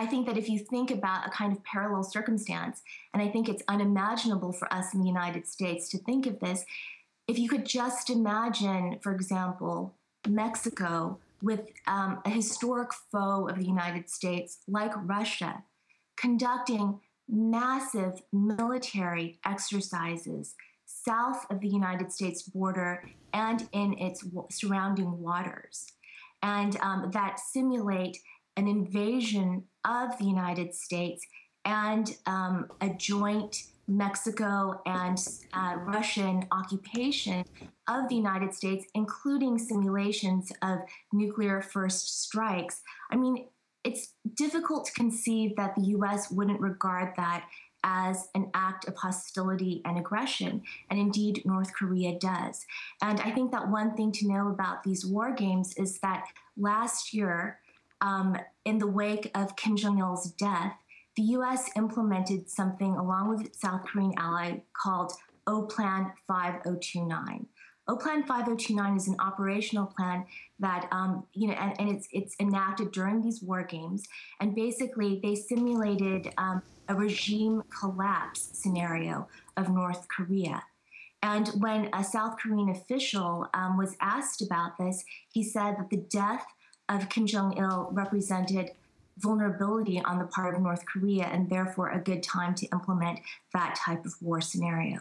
I think that if you think about a kind of parallel circumstance, and I think it's unimaginable for us in the United States to think of this, if you could just imagine, for example, Mexico with um, a historic foe of the United States like Russia conducting massive military exercises south of the United States border and in its surrounding waters, and um, that simulate an invasion of the United States and um, a joint Mexico and uh, Russian occupation of the United States, including simulations of nuclear first strikes. I mean, it's difficult to conceive that the US wouldn't regard that as an act of hostility and aggression. And indeed, North Korea does. And I think that one thing to know about these war games is that last year, um, in the wake of Kim Jong il's death, the US implemented something along with its South Korean ally called OPLAN 5029. OPLAN 5029 is an operational plan that, um, you know, and, and, it's, it's enacted during these war games. And basically, they simulated um, a regime collapse scenario of North Korea. And when a South Korean official um, was asked about this, he said that the death of Kim Jong il represented vulnerability on the part of North Korea and therefore a good time to implement that type of war scenario.